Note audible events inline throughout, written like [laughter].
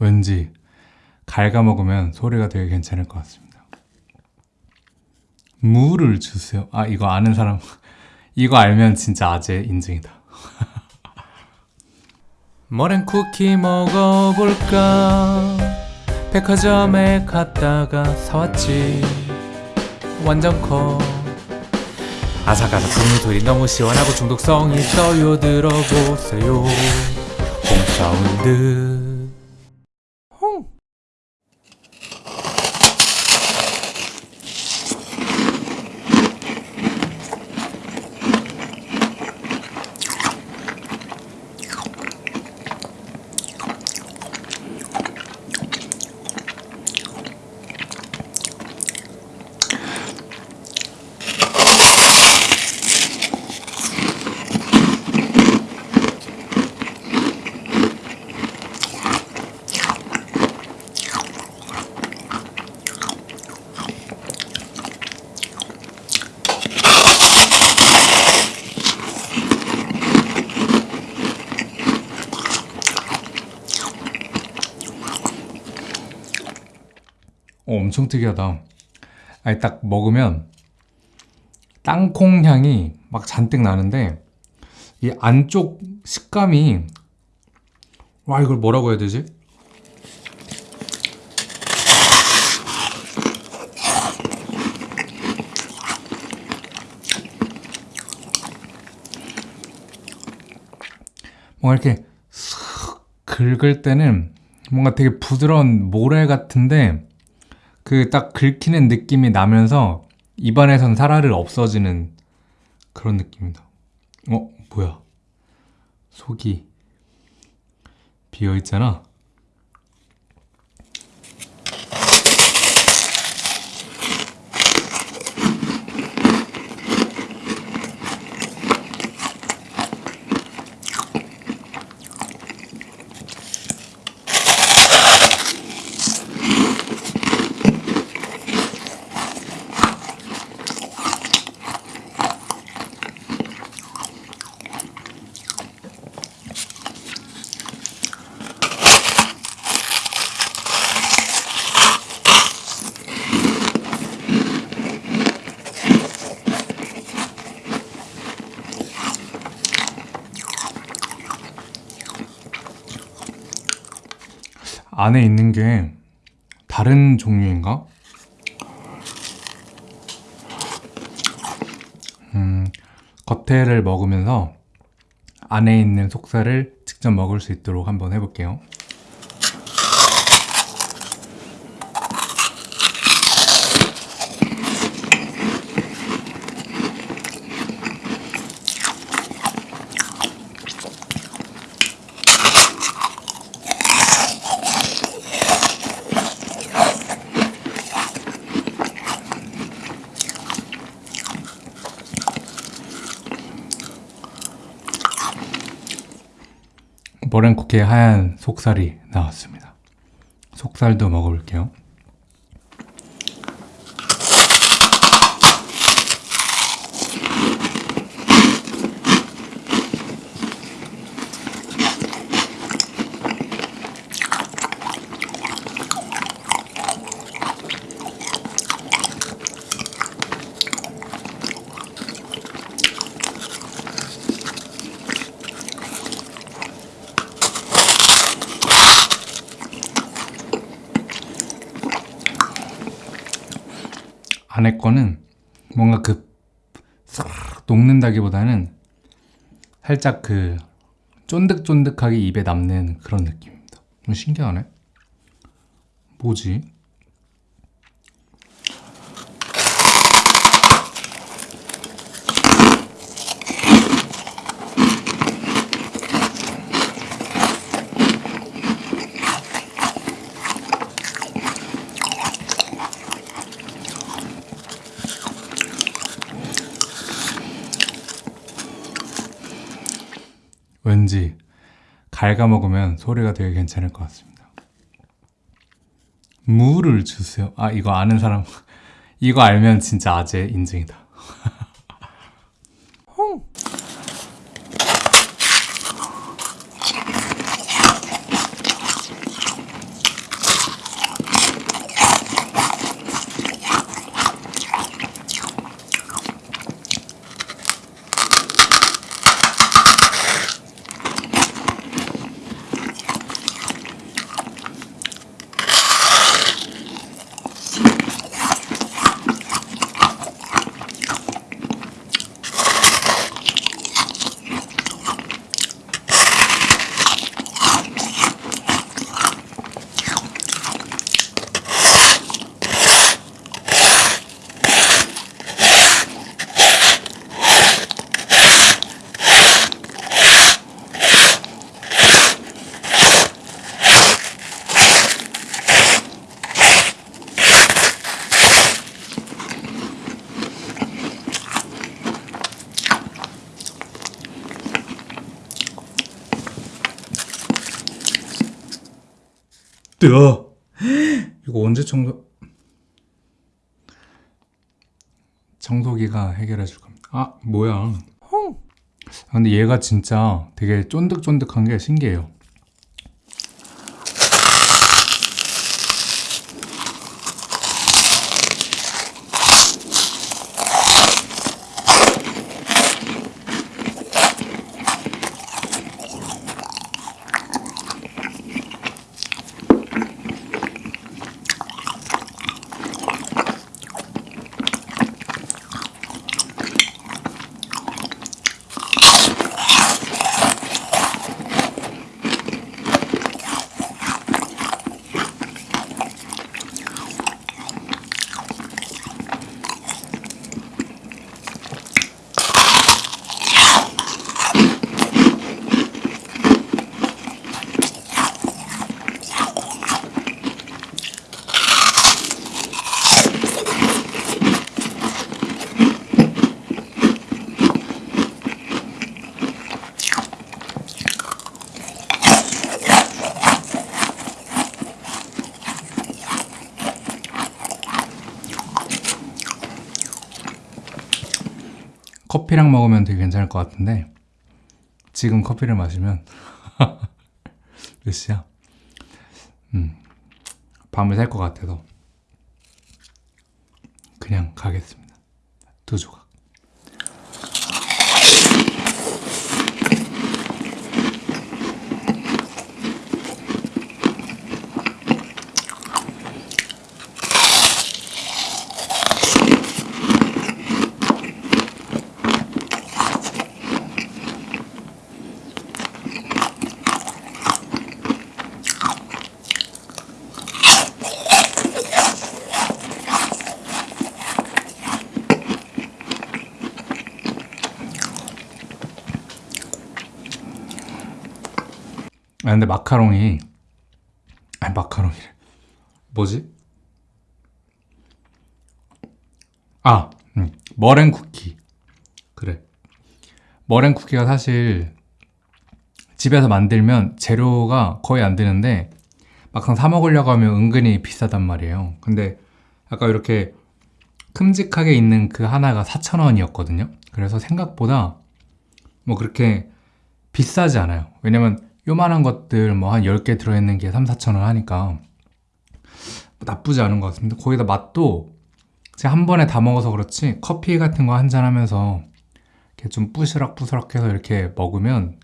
왠지 갉아먹으면 소리가 되게 괜찮을 것 같습니다. 무를 주세요. 아 이거 아는 사람 [laughs] 이거 알면 진짜 아재 인증이다. [laughs] 머랭 쿠키 먹어볼까 백화점에 갔다가 사왔지 완전 커 아삭아삭 국물들이 너무 시원하고 중독성이 있어요 들어보세요 홈사운드 홈 어, 엄청 특이하다. 아니, 딱 먹으면 땅콩 향이 막 잔뜩 나는데 이 안쪽 식감이 와 이걸 뭐라고 해야 되지? 뭔가 이렇게 슥 긁을 때는 뭔가 되게 부드러운 모래 같은데 그 딱 긁히는 느낌이 나면서 입안에선 사라를 없어지는 그런 느낌이다. 어? 뭐야? 속이 비어 있잖아. 안에 있는 게 다른 종류인가? 음, 겉에를 먹으면서 안에 있는 속살을 직접 먹을 수 있도록 한번 해볼게요. 머랭쿠키의 하얀 속살이 나왔습니다. 속살도 먹어볼게요. 안에 거는 뭔가 그싹 녹는다기보다는 살짝 그 쫀득쫀득하게 입에 남는 그런 느낌입니다. 좀 신기하네. 뭐지? 왠지 갉아먹으면 소리가 되게 괜찮을 것 같습니다. 무를 주세요. 아 이거 아는 사람 [laughs] 이거 알면 진짜 아재 인증이다. [laughs] 뜨어. 이거 언제 청소? 청소기가 해결해 줄 겁니다. 아, 뭐야. 아, 근데 얘가 진짜 되게 쫀득쫀득한 게 신기해요. 커피랑 먹으면 되게 괜찮을 것 같은데 지금 커피를 마시면 [laughs] 몇 시야? 음, 밤을 살 것 같아서 그냥 가겠습니다. 두 조각. 아 근데 마카롱이 아니 마카롱이래. 뭐지? 아 음, 머랭 쿠키. 그래. 머랭 쿠키가 사실 집에서 만들면 재료가 거의 안 드는데 막상 사 먹으려고 하면 은근히 비싸단 말이에요. 근데 아까 이렇게 큼직하게 있는 그 하나가 4,000원이었거든요. 그래서 생각보다 뭐 그렇게 비싸지 않아요. 왜냐면 요만한 것들 뭐 한 10개 들어있는 게 3, 4천 원 하니까 뭐 나쁘지 않은 것 같습니다. 거기다 맛도 제가 한 번에 다 먹어서 그렇지 커피 같은 거 한 잔 하면서 이렇게 좀 뿌스럭뿌스럭 해서 이렇게 먹으면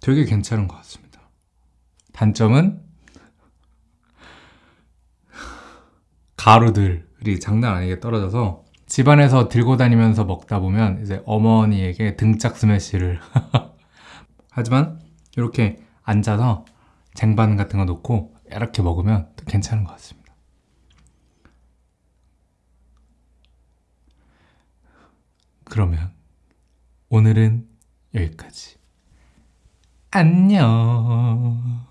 되게 괜찮은 것 같습니다. 단점은 가루들이 장난 아니게 떨어져서 집안에서 들고 다니면서 먹다 보면 이제 어머니에게 등짝 스매시를 [laughs] 하지만 이렇게 앉아서 쟁반 같은 거 놓고 이렇게 먹으면 또 괜찮은 것 같습니다. 그러면 오늘은 여기까지. 안녕.